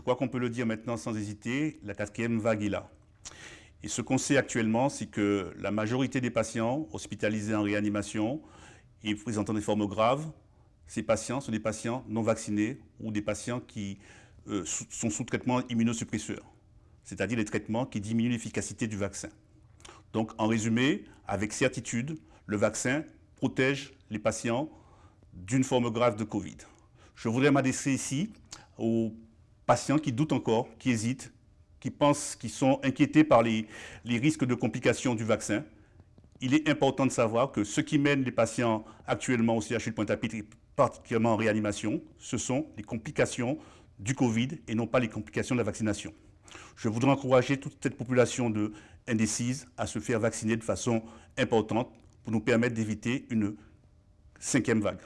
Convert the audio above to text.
crois qu'on peut le dire maintenant sans hésiter, la quatrième vague est là. Et ce qu'on sait actuellement, c'est que la majorité des patients hospitalisés en réanimation et présentant des formes graves, ces patients sont des patients non vaccinés ou des patients qui euh, sont sous traitement immunosuppresseur, c'est-à-dire les traitements qui diminuent l'efficacité du vaccin. Donc, en résumé, avec certitude, le vaccin protège les patients d'une forme grave de Covid. Je voudrais m'adresser ici aux patients qui doutent encore, qui hésitent, qui pensent, qui sont inquiétés par les, risques de complications du vaccin. Il est important de savoir que ce qui mène les patients actuellement au CHU de Pointe-à-Pitre, particulièrement en réanimation, ce sont les complications du Covid et non pas les complications de la vaccination. Je voudrais encourager toute cette population de indécise à se faire vacciner de façon importante pour nous permettre d'éviter une cinquième vague.